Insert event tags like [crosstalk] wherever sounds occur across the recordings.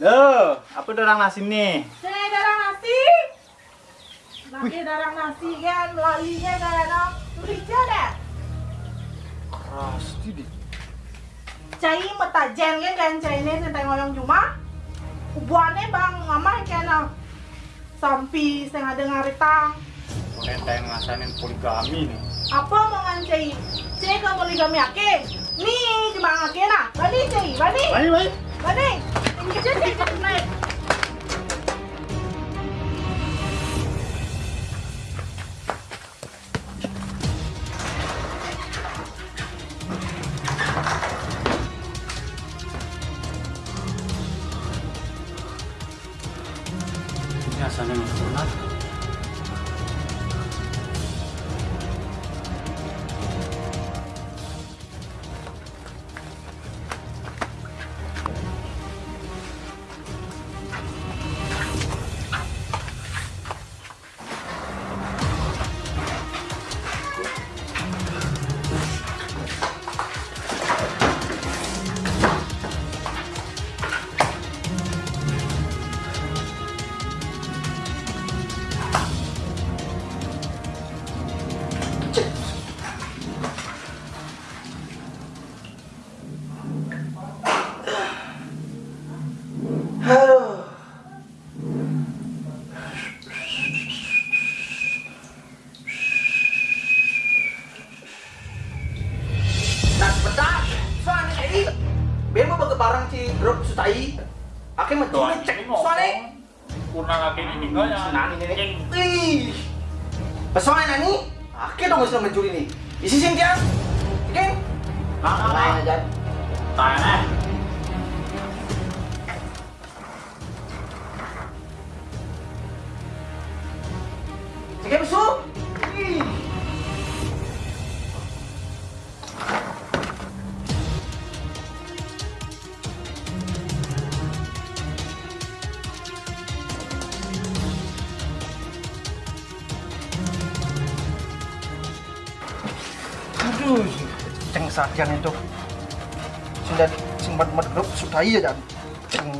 Loh, apa dorang nasi nih? Saya darang nasi. Lagi darang nasi kan, lalinya kan, tulisnya deh. Keras di. Cai metajen kan kan cai ini tentang ngoyong cuma. Ubuannya bang, mama kan sampai setengah dengar tang. Kita yang ngasain poligami nih. Apa mau ngancai? Cai ke poligami ake? Nih cuma ake nah. Bani cai, bani, Baik, baik. bani. Ini cai cai cai naik. Biasanya nggak pernah. Aduh. Nih. Isi sing dia. Aduh, ceng sadian itu. Sudah simpan mat grup sudah iya jan. Ceng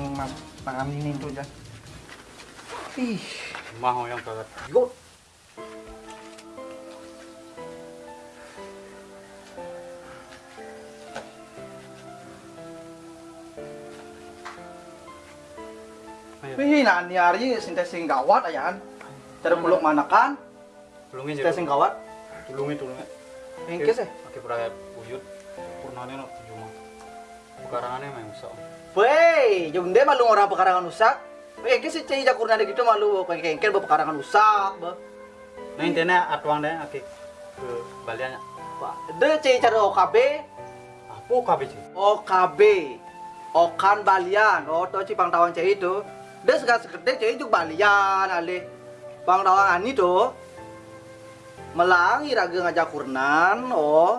mangan ini itu jan. Ih, Mau yang banget. yuk. Wih, nah ini hari sintes sing gawat ayan. Cara peluk manakan, Tulungin sing gawat. Tulungin, tulungin. Engkes eh. Pakai perayaan buyut. Purnanya no cuma. Pekarangannya memang bisa. Weh, jung dia malu orang pekarangan usak. Weh, engkes sih cai jakur nade gitu malu kayak engkel bawa pekarangan usak, bah. Nah intinya atuang deh akik ke baliannya. Dia cai cara OKB, Apa KBC? OKB. Okan Balian, oh to ci pangtawan cai itu. Dia segala segede cai juga Balian ale. Pangtawan ani tuh. Melangi raga ngajak kurnan, oh.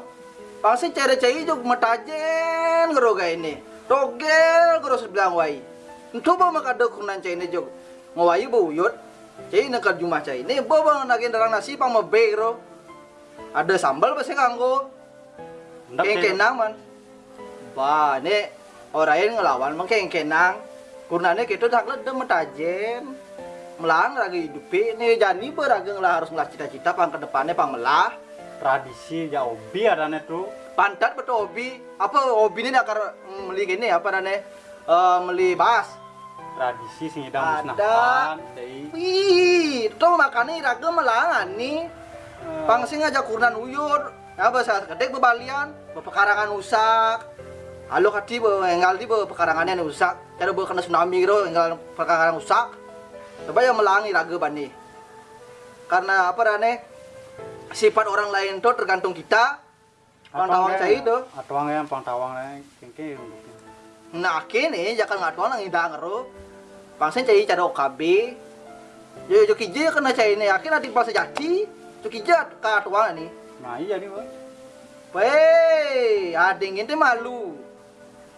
Pangsi cere cai juga metajen geroga ini. Togel gero sebelah wai. Entu ba makada kurnan cai ini jog. Ngawai buyut. Cai nak jumah cai ini bawa nagin darang nasi pang mebero. Ada sambal pasti nganggo. Ndak Keng kenang man. Ba, ne orang yang ngelawan mang keng kenang. Kurnane kita dak le dem metajen. Melang lagi hidupi ne jani beraga ngelah harus ngelah cita-cita pang ke depannya pang melah. tradisi ya obi adanya tuh. Pantat betul hobi. Apa hobi ini nakar meli gini apa nane eh meli bas. Tradisi sing idam Ada. Jadi Wih, itu makanya iraga melangan nih. Pang sing ngajak kurnan uyur. Ya bahasa gede bebalian, pekarangan usak. Halo kati be enggal di be pekarangannya nih usak. Cara be kena tsunami gitu enggal pekarangan usak. Coba yang melangi raga bani. Karena apa rane? Sifat orang lain tuh tergantung kita. Pantauan saya itu. Atuang yang pantauan yang kengke. Nah, kini jangan ngatuan nang indah ngero. Pangsen cai cara OKB. Yo yo kije kena cai ini yakin nanti pas jadi. Cukija ka atuan ini. Nah iya nih bang. Weh, ading ini malu.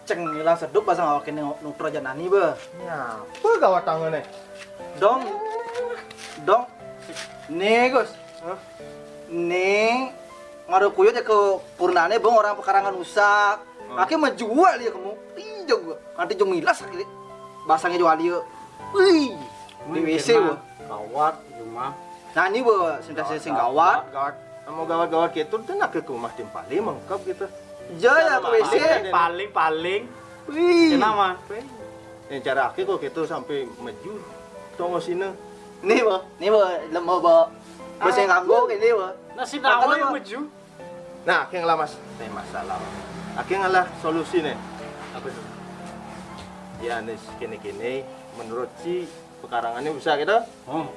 Ceng hilang sedup bahasa ngawak ini nutro aja nani be. Ya, apa gawat tangan nih? Dong, dong. Nih Gus, nih ngaruh kuyut ya ke purnane bang orang pekarangan usak. Akhirnya menjual dia kamu. Iya gua. Nanti jumilas akhirnya. basangnya jual dia. Wih, di WC wo. Kawat cuma Nah ini wo, sentiasa sing gawat. Gawat. Mau gawat-gawat gitu tuh nak ke rumah tim paling mengkap gitu. Ja ya ke WC. paling paling Wih. kenapa? Yang cara aku kok gitu sampai maju. Tunggu sini. Nih wo, nih wo, lemah wo. Bos yang nganggo ini wo. Nasi Makan nawa apa? yang maju. Nah, aku yang lah mas. Ini masalah. Aku yang lah solusi nih. Apa itu? Ya nih kini-kini menurut si pekarangannya bisa gitu. Oh,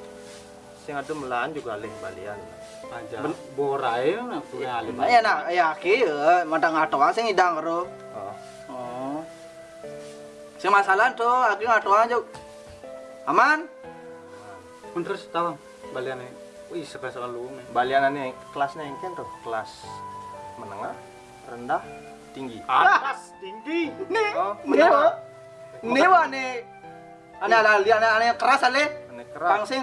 Sing ada melan juga alih balian. aja. Borai nak punya alim. Ya nah, ya ya, madang atoan sing idang karo. Oh. Oh. Sing masalah tuh, aku ngatoan juk. Aman? Pun terus tahu baliannya. Wih, sekelas lu. Balianannya kelasnya yang kan tuh kelas menengah, rendah, tinggi. Atas tinggi. Nih, Oh, nih wo. Nih nih. Ane ada lihat ane ane keras ale. Pang keras. sing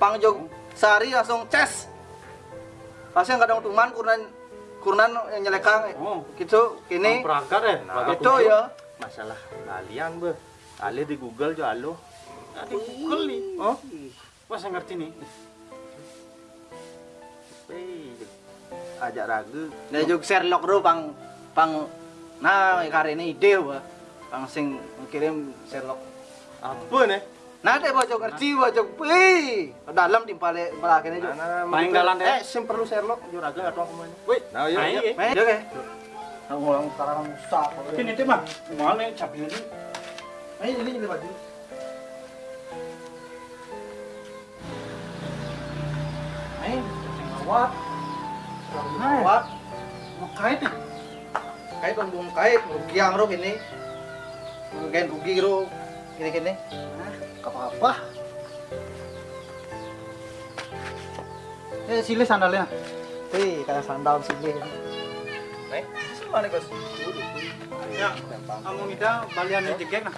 pang jog sehari langsung ces. Pasien kadang tuman kurnan kurnan yang nyelekang Oh, gitu kini perangkat ya. Nah, itu ya. Masalah balian be. Ale di Google jo alo. Ada Google nih. Oh. Wah, saya ngerti nih. Ajak ragu. Nah jog Sherlock ro pang pang nah kali ini ide wa. Pang sing kirim Sherlock. Apa nih? Nah deh bocok ngerti bocok. Wih, dalam timpale belakangnya juga. Nah, Paling betul. dalam deh. Eh, sim perlu Sherlock jo ragu atau apa mana? Wih, Nah, iya, nah, iya. Main juga. Nah, ngulang sekarang rusak. Ini tuh mah, mana capek ini? Main ini jadi baju. Ngawat. Ngawat. Mau kait nih? Kait dong bung kait, rugiang ro ini. Rugian rugi ro. Gini-gini. apa-apa. Eh, sile sandalnya. Wih, kayak sandal sini. Nih, Mana Gus? Ya, kamu ngida balian jegek nah.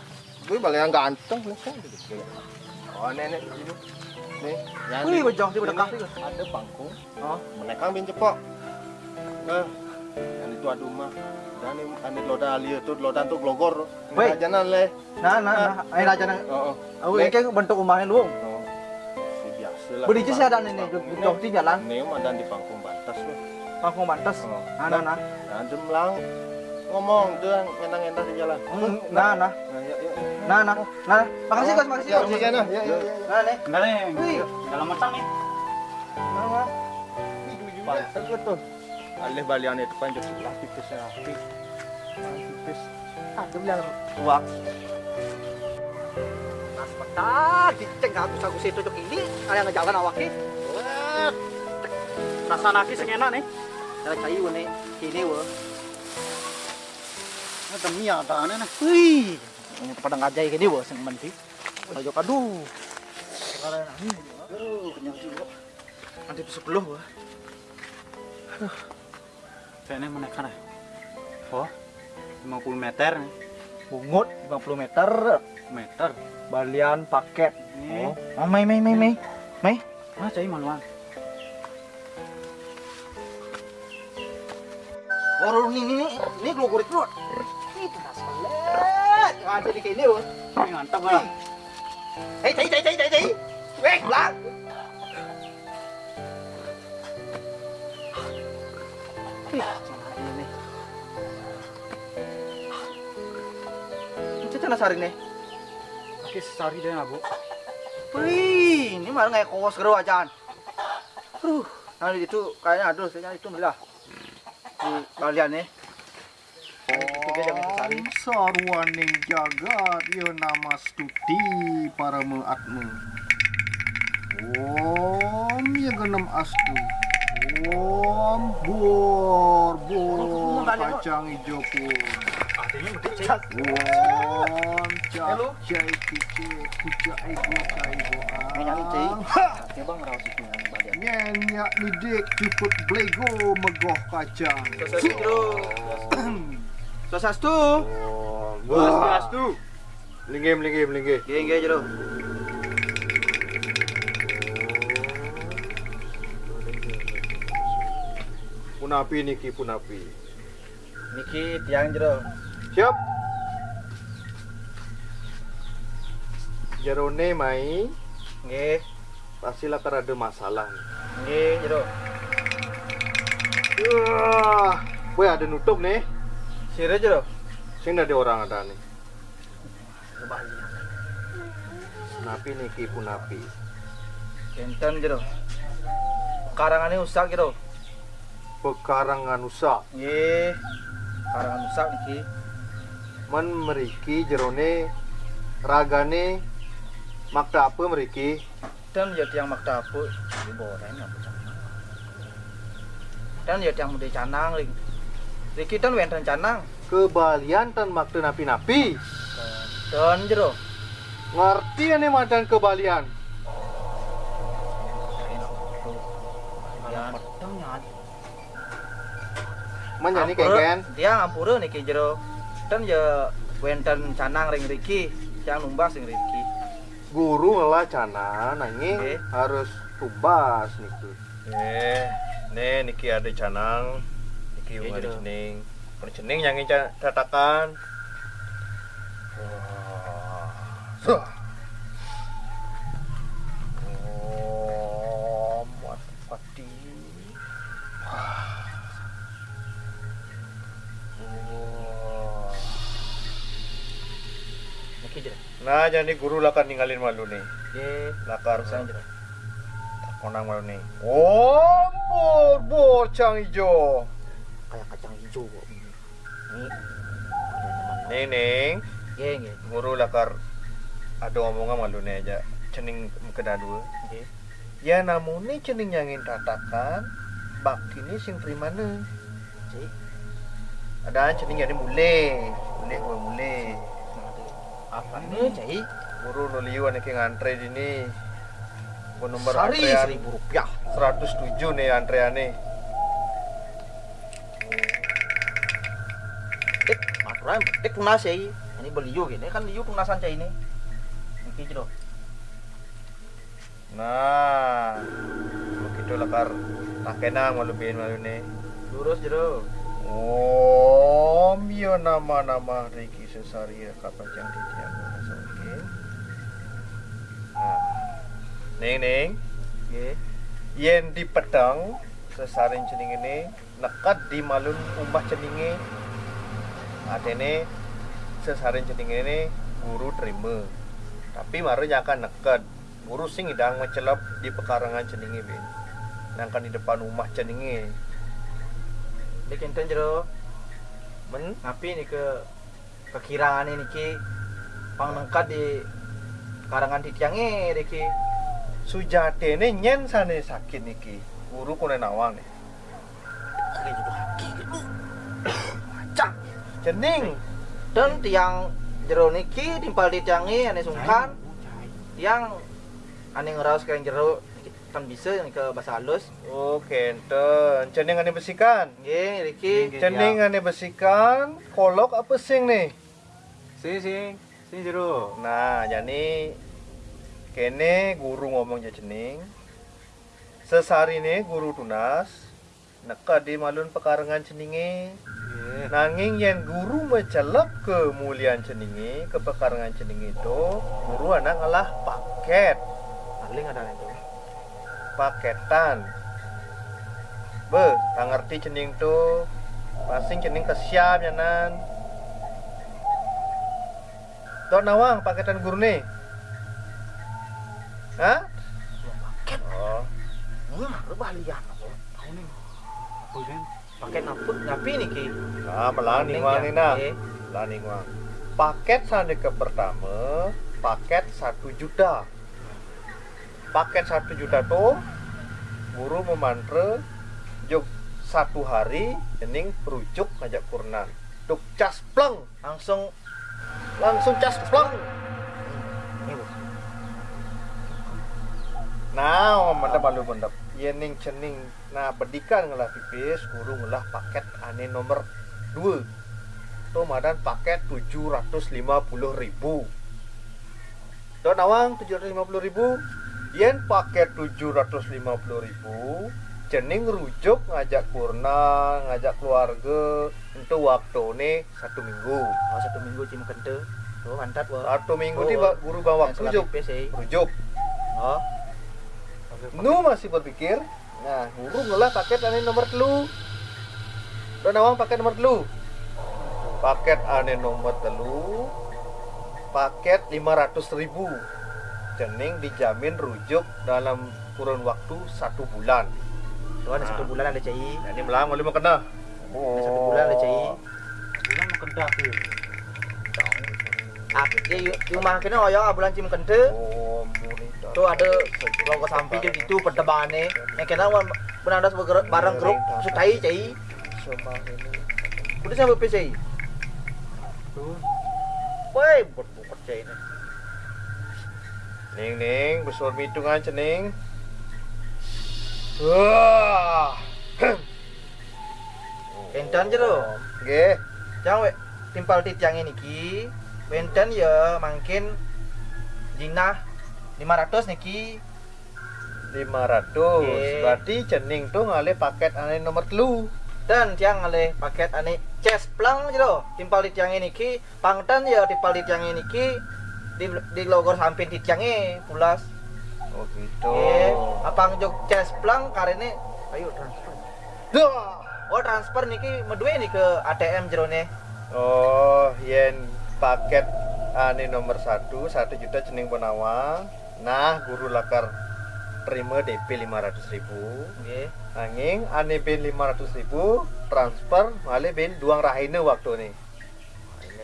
gue balian ganteng nih kan. Oh, nenek ini. Nih, yang Wih, di- bojong di ini Gus. Ada pangkung. Oh, Menekang bin cepok. Nah, yang itu ada rumah. Dan ini ane loda alia tuh loda tuh glogor. Weh. Ini jalan le. nah, nah, nah, ayo aja nang. Oh, oh. Aku Nih. ini kayak bentuk rumahnya lu. Oh. Si biasa lah. Beli sih ada ini, jong di jalan. Ini mah dan di pangkung batas loh. Pangkung bantes. Oh. Nah, nah, nah. Nah, demlang ngomong tuh enak-enak di jalan. Nah, nah. Nah, ya, ya. Nah, nah. Nah, makasih Gus, makasih. Ya, ya, nah, ya, ya, ya. Nah, nih. Enggak dalam matang. Nah, nah. Pantas betul. Alih balian itu kan lah tipisnya. Tipis. Petak, diceng aku situ ini, ada yang ngejalan awaknya. Rasa naki nih. ada nih, wah. Ini ada nih. Wih, ini pada ngajai gini wah, sing menti. Ayo aduh. Sekarang ini, aduh, kenyang juga. Nanti di sepuluh wah. Kayaknya menekan ya. Oh, 50 meter nih. Bungut 50 meter, Meter. balian paket. Nih. Oh, mai mai mai mai. Mai. Ah, cai maluan. Oh, ini ini ini glo kurit lu. Ada di kini wah. Ini mantap lah. Hei, lah. Ih, jangan ini. Itu cina sari nih. Oke, sehari deh Bu. Wih, ini malah kayak kos geru ajan. Aduh, nah itu kayaknya aduh, saya itu lah. Di kalian nih. Sari. Sarwaning jagat ya nama stuti para meatmu. Om ya genam astu. Om bor bor kacang hijau pun. Cai. Om cak cai kuca cai. bang, rawat itu yang bagian. Nyenyak lidik cukup blego megoh kacang. Swastiastu. Swastiastu. Swastiastu. Linggih linggih linggih. Geng geng jero. Punapi niki punapi. Niki tiang jero. Siap. jerone mai Nggih. pastilah kan ada masalah. Nggih, jero. Wah, gue ada nutup nih. Sire jero. Sing ada orang ada nih. Napi nih ki punapi. Kenten jero. Karangane usak jero. Pekarangan usak. Nggih. Karangan usak niki. Men meriki jerone ragane makta apa meriki? Dan ya tiang makta apa? Ini boreng apa. Dan ya tiang muda canang ring. Riki dan wenten canang. Kebalian tan makta napi-napi. Dan jero. Ngerti ane madan kebalian. Menjadi Ampura- keken. Dia ngampura niki jero. Dan ya wenten canang ring Riki. Yang numbas ring Riki. Guru ngelah cana nanging Oke. harus tubas niki. Eh, nih niki ada canang, Iya, ada gitu. cening. Kalau cening yang ingin catakan. Wah. Oh, pati. Nah, jadi guru lakan ninggalin malu nih. Nggih. Lakar jero. konang malu nih. Oh, bor bocang hijau. Kayak kacang hijau kok. Nih. Nih, Ning. Nggih, nggih. Guru lakar ada omongan malu nih aja. Cening kedua. Nggih. Ya namun nih cening yang ingin tatakan. Bak ini sing primana. Cik. Ada cening yang mulai. Mulai gue mulai. Apa nih, Cai? Guru nuliu anak yang ngantre di ni. Gua nomor Sari antrean seribu rupiah. 107 nih antreannya. Maturan, dek tunas ya. Ini beliau gini kan liu tunasan Cai ini. Niki jero. Nah, begitu lakar takena malu bikin malu nih. Lurus jero. Om, yo nama-nama Riki Sesaria Kapacang Titiang Oke. Nah, Ning ning, Nggih. yen di pedang sesaring cening ini nekat di malun umbah ceninge. Adene sesaring cening ini guru terima. Tapi marunya akan nekat. Guru sing idang mencelap di pekarangan ceninge bin. Nangkan di depan rumah ceninge. Dek enten jero. Men Ngapi nih ke kekirangan ini ki pang nengkat di karangan titiange Riki. sujatene nyen sane sakit niki guru kone nawang nih Kali itu haki gitu. Macam. Cening Dan tiang jero niki timpal di tiange ane sungkan. Tiang ane ngeraus kain jero niki kan bisa yang ke bahasa halus. oh kenten cening ane besikan Nggih, Riki. cening ane besikan kolok apa sing nih Sing sing sing jero. nah jadi kene guru ngomong je cening sesari nih guru tunas neka di malun pekarangan ceninge Nggih. Nanging yang guru mencelap ke mulian ceningi, ke pekarangan ceningi itu, guru anak ngalah paket, Paling ada itu. paketan. Be, tak ngerti cening tu, masing cening kesiap ya nan. Tok nawang paketan guru nih. Hah? Paket. Oh, rebalian. Tahu nih. Paket ngapu, ngapi niki. nah melani nih nah. Nggih. Lani wang. Paket sana ke pertama, paket satu juta. Paket satu juta tuh guru memantre juk satu hari jening perujuk ngajak kurnan. Duk cas pleng, Langsung langsung cas pleng. Nah, mantap malu mantap. Yening cening. Nah, bedikan ngelah pipis, guru ngelah paket ane nomor 2. Tuh madan paket 750 ribu. Tuh nawang 750 ribu. Yen paket 750 ribu. Cening rujuk ngajak kurna, ngajak keluarga. Itu waktu nih satu minggu. Oh, satu minggu cim kente. Tuh mantap wah. Satu minggu Oh. di ba- guru bawa rujuk. sih. Rujuk. Oh. Nu masih berpikir. Nah, guru ngelah paket ane nomor telu. Dan awang paket nomor telu. Paket ane nomor telu. Paket 500 ribu. Cening dijamin rujuk dalam kurun waktu satu bulan. Tuh ada satu Nah. bulan ada cai. Nah, ini melang mau kena. Ada satu bulan ada cai. Bulan mau. Ah, ya yuk rumah kena oyong bulan cim kente. Oh, Tuh ada logo samping jadi itu perdebane. Yang kena wan benar ada sebagai barang grup sutai cai. Udah sampai. Tuh. Woi, buat-buat cai ini. Ning ning, besar hitungan cening. Wah. Enten je tu. Nggih. Jangan we timpal tit yang ini ki. Benten ya mungkin jinah 500 niki 500. Nggih. Berarti cening tuh ngale paket ane nomor telu. dan tiang oleh paket ane chest plang je tu. Timpal tit yang ini ki pangtan ya timpal tit yang ini ki di di logor samping tit yang ini pulas. Oh gitu. Eh, apang jok chest plang karene ayo transfer. Dah. Oh transfer niki medue nih ke ATM jerone. Oh, yen paket ane nomor satu, satu juta cening penawang. Nah, guru lakar terima DP 500 ribu. Nggih. Angin ane ben 500 ribu transfer ngale ben duang rahine waktu. Ini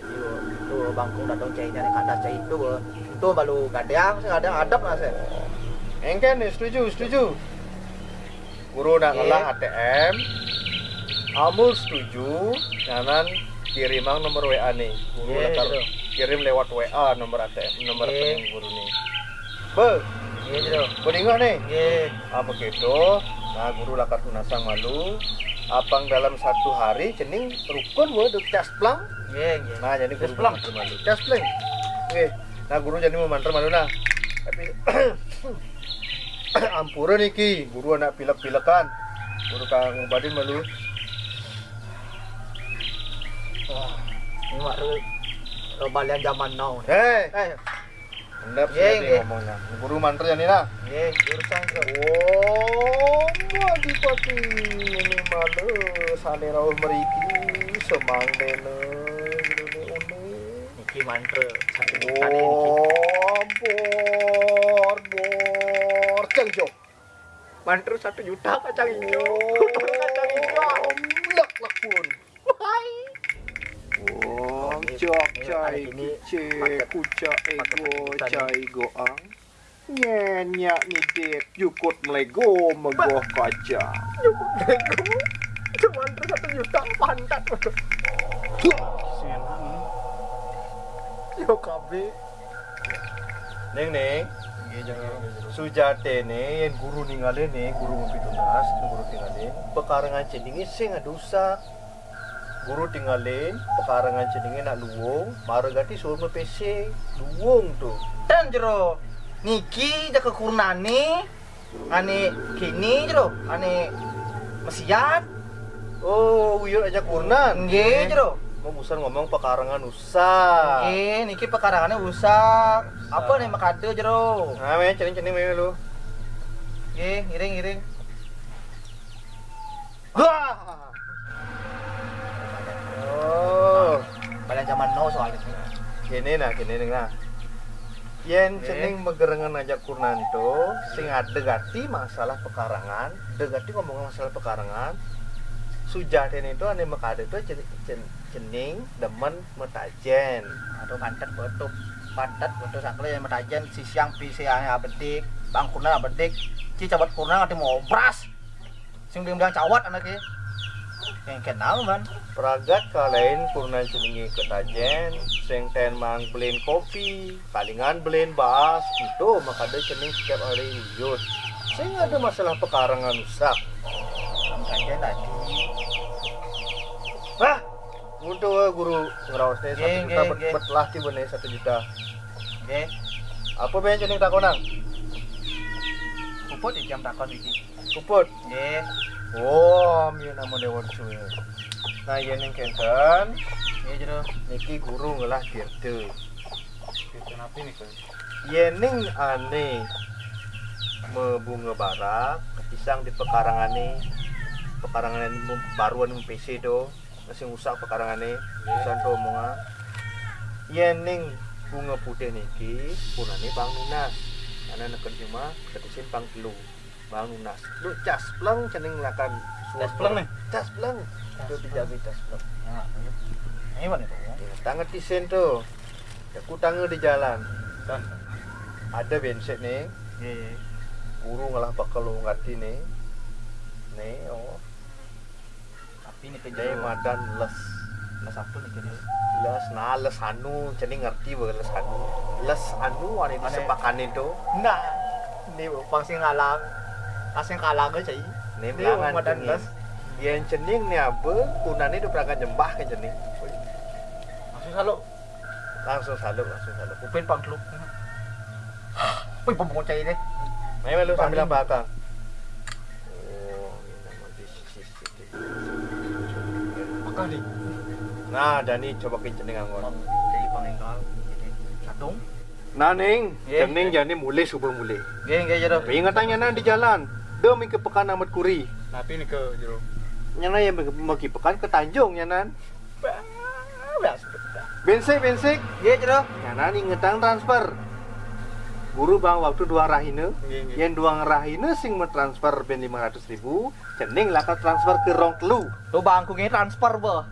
dia, tu bangkung datang cai ni kandas cai itu be. Itu baru kadang saya kadang adab lah saya. Engken setuju, setuju. Guru nak ngelah ATM. Amul setuju, nyanan kirimang nomor WA nih. Guru Oke, lakar kirim lewat WA nomor ATM, nomor rekening guru nih. Be, Nggih je tu. Beringat nih. Nggih. Ah begitu. Nah, guru lakar tunasang malu. Apang dalam satu hari cening rukun wo duk cas plang. Nggih, nggih. Nah, jadi guru plang. memantar malu. Cas plang. Oke. Nah, guru jadi memantar malu nah. Tapi [coughs] ampura niki, guru anak pilek-pilekan. Guru kang ngobadin malu. Ini mak tu balian zaman now. Hei, Eh, hendap Ye, sih ye. ngomongnya. Guru mantra jadi nah. nggih, urusan tu. Oh, adipati ini malu sane rawuh meriki semang dene ngene une. Niki mantra ni niki. Oh, bor bor cengjo. Mantra satu juta kacang hijau. [laughs] Kacang hijau. Lek lek pun. Cok ini cai paket- kuca ego cai goang. Nyenyak ni dek jukut melego megoh kaca. Itu mantra satu juta pantat. Yo kabe. Neng neng. Sujate ne yang guru ninggalin nih guru ngopi tunas guru tinggalin pekarangan cendingi sing adusa guru tinggalin pekarangan cendingi nak luwung maragati suruh me PC luwung tuh Dan jero niki jaga kurnane ane kini jero ane mesiat. Oh uyur aja kurnan nggih jero. mau busan ngomong pekarangan usah. Nggih niki pekarangannya usah. Apa nih makade jero? Nah me cening cening me lu. Nggih ngiring ngiring. Wah. Pada zaman now soalnya. Kene nah ning nah. Yen cening megerengan aja kurnanto sing adegati masalah pekarangan degati ngomong masalah pekarangan sujaten itu ane mekade itu cening, demen metajen. Aduh pantat betul pantat betul sakle yang metajen. Si siang pi siang abedik bang kurna abedik ci cabat kurna ngati mau obras sing bilang cawat anaknya yang kenal man Pragat kalain kurnan ceningi ketajen sing ten mang beliin kopi palingan beliin baas itu makade cening setiap hari wujud sing ada masalah pekarangan usak metajen tadi Hah? Untuk guru ngerawasnya satu juta bet, nggih. bet lah tiba nih satu juta. nggih Apa ben cening takonang? puput di jam takon iki Kuput. nggih Oh, mi nama dewan suwe. Nah, yen yang kenten, nggih jero niki guru ngelah dirde. kenapa ini kan Yening ane membunga barak ketisang di pekarangan ini pekarangan baruan PC do masih usah pekarangan ini usaha do omongan. Yening bunga putih niki punane bang nunas karena cuma ketisin bang telu bang nunas lu cas pleng cening akan Cas pleng nih? cas pleng. Itu dijaga cas pleng. Nah ini mana Ya, tangan tisen tuh aku tangan di jalan. Dan ada bensin nih. Iya guru ngalah bakal lu ngerti nih. Nih oh. Tapi ini nih madan les. Les apa nih jadi les nah les anu. Jadi ngerti bah les anu. Les anu ane di Ane- sepakan itu Nah, ini bang sing ngalang, asing kalang aja sih. nih Ini belangan cening yang cening nih apa kunane itu berangkat jembah kan cening langsung selalu langsung saluk langsung saluk upin pang teluk Wih, pembungkun cai deh. Memang lu sambil apa kang? Oh, Nah, Dani coba ke cening anggon. Cai pangengkal. Satu. Nah, Ning, Ye. cening jadi mulai subuh mulai. Geng geng jero. Ingatannya nah di jalan. Demi ke pekan amat kuri. tapi ini ke jero Nyana yang mau ke pekan ke Tanjung nyanan. Bensek bensek. Geng jero. Nyanan ingetan transfer. Guru bang waktu dua rahine, yang dua rahine sing mentransfer ben 500 ribu, cening lah ke transfer ke rong telu. Tuh bangku ini transfer boh.